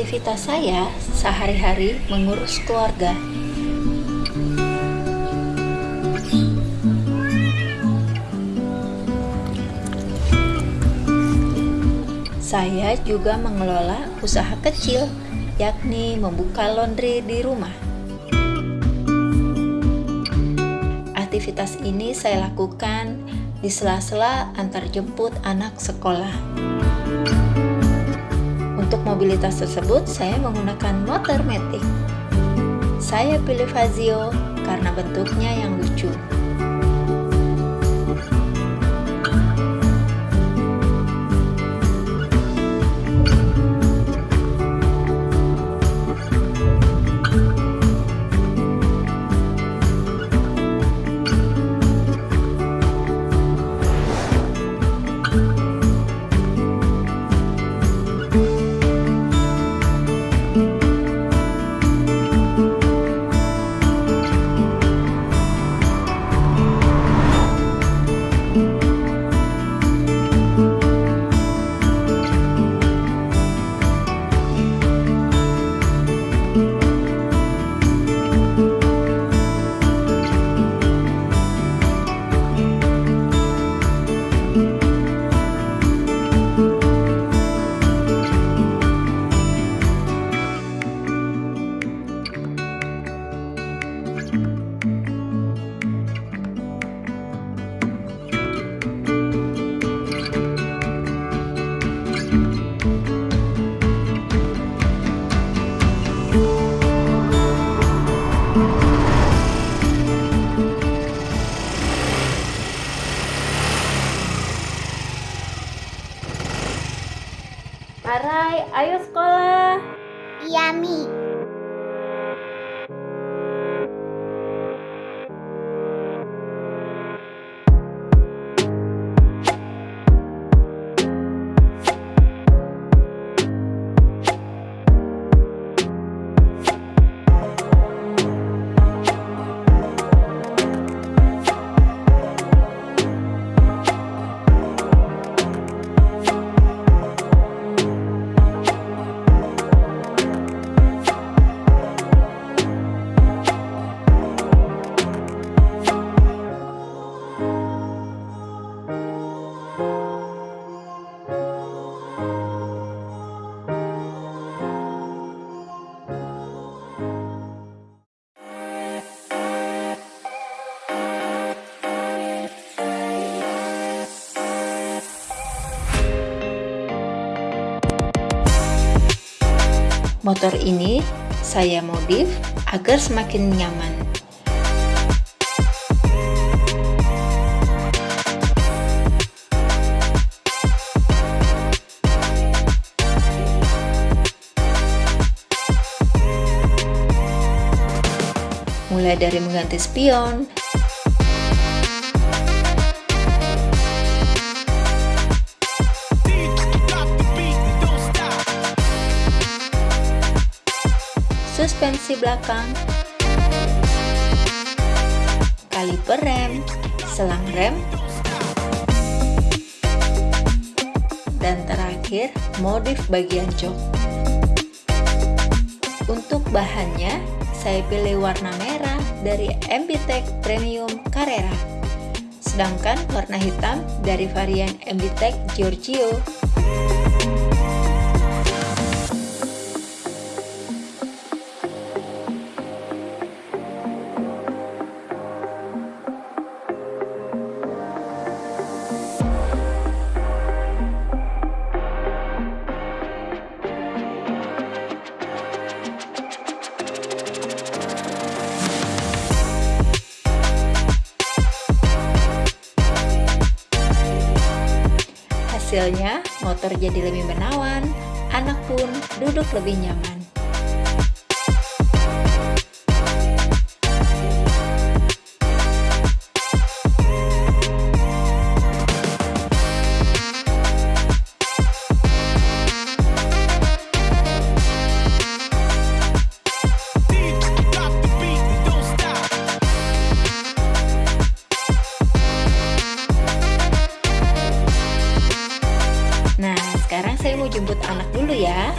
Aktivitas saya sehari-hari mengurus keluarga. Saya juga mengelola usaha kecil, yakni membuka laundry di rumah. Aktivitas ini saya lakukan di sela-sela antar jemput anak sekolah. Untuk mobilitas tersebut, saya menggunakan motor metik. Saya pilih Fazio karena bentuknya yang lucu. Arai, ayo sekolah. Iya, Mi. Motor ini saya modif agar semakin nyaman. Mulai dari mengganti spion, suspensi belakang, kaliper rem, selang rem, dan terakhir modif bagian jok. Untuk bahannya, saya pilih warna merah dari MBTEC Premium Carrera, sedangkan warna hitam dari varian MBTEC Giorgio. Hasilnya, motor jadi lebih menawan, anak pun duduk lebih nyaman. Jemput anak dulu ya.